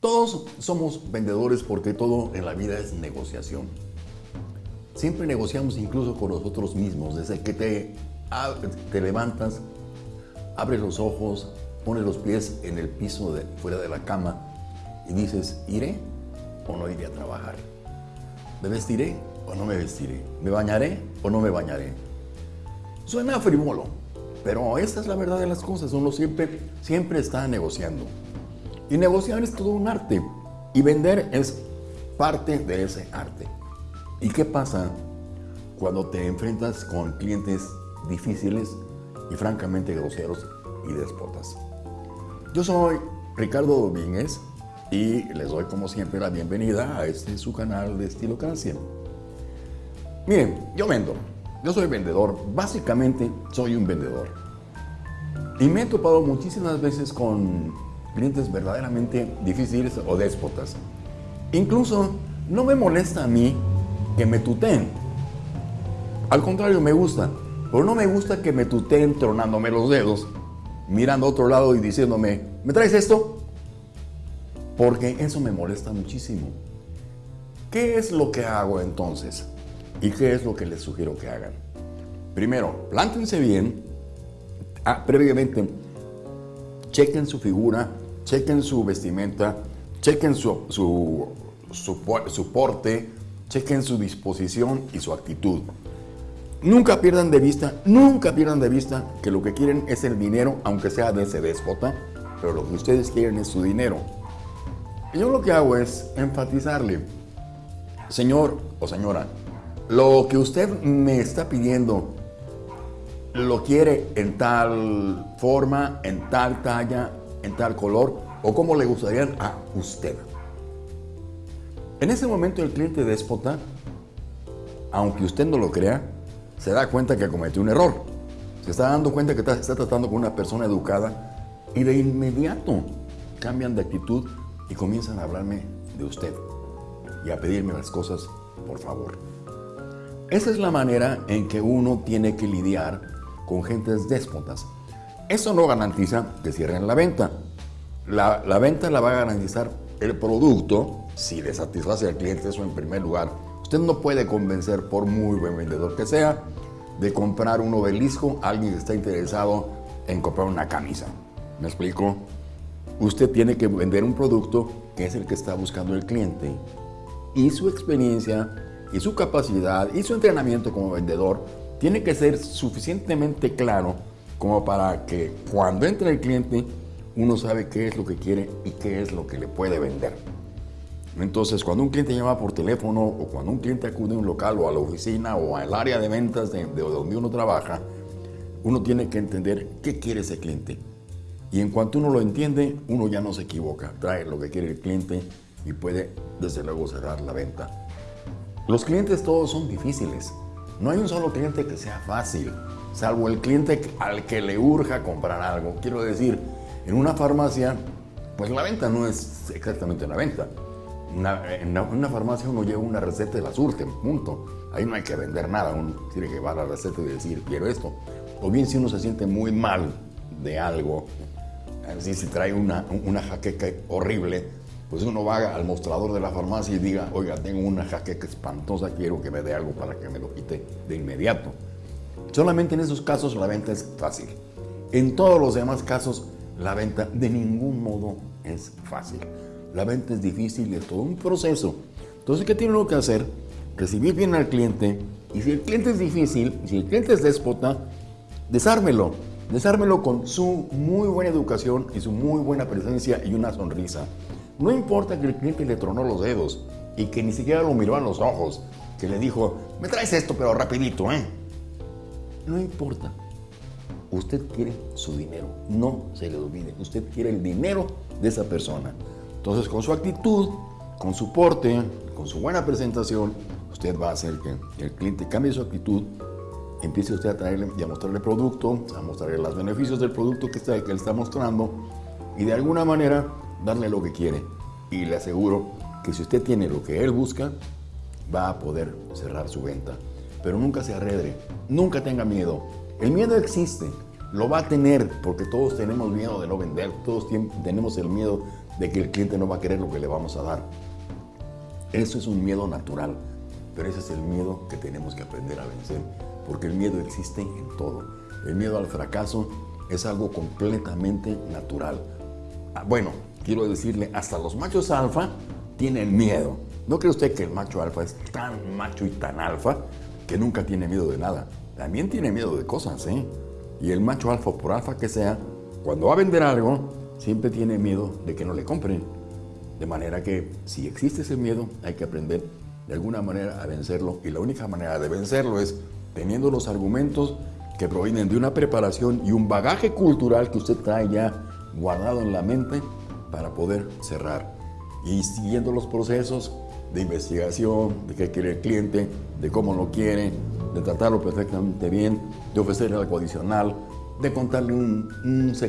Todos somos vendedores porque todo en la vida es negociación. Siempre negociamos incluso con nosotros mismos, desde que te, te levantas, abres los ojos, pones los pies en el piso fuera de la cama y dices, ¿iré o no iré a trabajar? ¿Me vestiré o no me vestiré? ¿Me bañaré o no me bañaré? Suena frívolo, pero esta es la verdad de las cosas. Uno siempre, siempre está negociando. Y negociar es todo un arte. Y vender es parte de ese arte. ¿Y qué pasa cuando te enfrentas con clientes difíciles y francamente groseros y despotas? Yo soy Ricardo Domínguez y les doy como siempre la bienvenida a este su canal de Estilocracia. Miren, yo vendo, yo soy vendedor, básicamente soy un vendedor. Y me he topado muchísimas veces con clientes verdaderamente difíciles o déspotas. Incluso no me molesta a mí que me tuteen. Al contrario, me gusta. Pero no me gusta que me tuteen tronándome los dedos, mirando a otro lado y diciéndome, ¿me traes esto? Porque eso me molesta muchísimo. ¿Qué es lo que hago entonces? ¿Y qué es lo que les sugiero que hagan? Primero, plántense bien. Ah, previamente, chequen su figura, chequen su vestimenta, chequen su, su, su, porte, chequen su disposición y su actitud. Nunca pierdan de vista, nunca pierdan de vista que lo que quieren es el dinero, aunque sea de ese déspota, pero lo que ustedes quieren es su dinero. yo lo que hago es enfatizarle, señor o señora, lo que usted me está pidiendo, lo quiere en tal forma, en tal talla, en tal color o como le gustaría a usted. En ese momento el cliente déspota, aunque usted no lo crea, se da cuenta que cometió un error. Se está dando cuenta que está, tratando con una persona educada y de inmediato cambian de actitud y comienzan a hablarme de usted y a pedirme las cosas por favor. Esa es la manera en que uno tiene que lidiar con gentes déspotas. Eso no garantiza que cierren la venta. La, venta la va a garantizar el producto si le satisface al cliente, eso en primer lugar. Usted no puede convencer, por muy buen vendedor que sea, de comprar un obelisco a alguien que está interesado en comprar una camisa. ¿Me explico? Usted tiene que vender un producto que es el que está buscando el cliente. Y su experiencia, y su capacidad, y su entrenamiento como vendedor tiene que ser suficientemente claro como para que cuando entre el cliente uno sabe qué es lo que quiere y qué es lo que le puede vender. Entonces, cuando un cliente llama por teléfono o cuando un cliente acude a un local o a la oficina o al área de ventas de, donde uno trabaja, uno tiene que entender qué quiere ese cliente. Y en cuanto uno lo entiende, uno ya no se equivoca, trae lo que quiere el cliente y puede desde luego cerrar la venta. Los clientes todos son difíciles. No hay un solo cliente que sea fácil, salvo el cliente al que le urja comprar algo. Quiero decir, en una farmacia, pues la venta no es exactamente una venta. en una farmacia uno lleva una receta y la surte, punto. Ahí no hay que vender nada, uno tiene que llevar la receta y decir, quiero esto. O bien si uno se siente muy mal de algo, así si trae una, una jaqueca horrible, pues uno va al mostrador de la farmacia y diga, oiga, tengo una jaqueca espantosa, quiero que me dé algo para que me lo quite de inmediato. Solamente en esos casos la venta es fácil. En todos los demás casos la venta de ningún modo es fácil. La venta es difícil es todo un proceso. Entonces, ¿qué tiene uno que hacer? Recibir bien al cliente y si el cliente es difícil, si el cliente es déspota, desármelo. Desármelo con su muy buena educación y su muy buena presencia y una sonrisa. No importa que el cliente le tronó los dedos y que ni siquiera lo miró a los ojos, que le dijo, me traes esto pero rapidito, ¿eh? No importa. Usted quiere su dinero, no se le olvide. Usted quiere el dinero de esa persona. Entonces, con su actitud, con su porte, con su buena presentación, usted va a hacer que el cliente cambie su actitud, empiece usted a traerle y a mostrarle producto, a mostrarle los beneficios del producto que, está, que él está mostrando y de alguna manera darle lo que quiere. Y le aseguro que si usted tiene lo que él busca, va a poder cerrar su venta. Pero nunca se arredre, nunca tenga miedo. El miedo existe, lo va a tener porque todos tenemos miedo de no vender, todos tenemos el miedo de que el cliente no va a querer lo que le vamos a dar. Eso es un miedo natural, pero ese es el miedo que tenemos que aprender a vencer, porque el miedo existe en todo. El miedo al fracaso es algo completamente natural. Ah, bueno, quiero decirle, hasta los machos alfa tienen miedo. ¿No cree usted que el macho alfa es tan macho y tan alfa que nunca tiene miedo de nada? También tiene miedo de cosas, ¿eh? Y el macho alfa, por alfa que sea, cuando va a vender algo, siempre tiene miedo de que no le compren. De manera que si existe ese miedo, hay que aprender de alguna manera a vencerlo. Y la única manera de vencerlo es teniendo los argumentos que provienen de una preparación y un bagaje cultural que usted trae ya guardado en la mente para poder cerrar. Y siguiendo los procesos de investigación, de qué quiere el cliente, de cómo lo quiere, de tratarlo perfectamente bien, de ofrecerle algo adicional, de contarle un, un secreto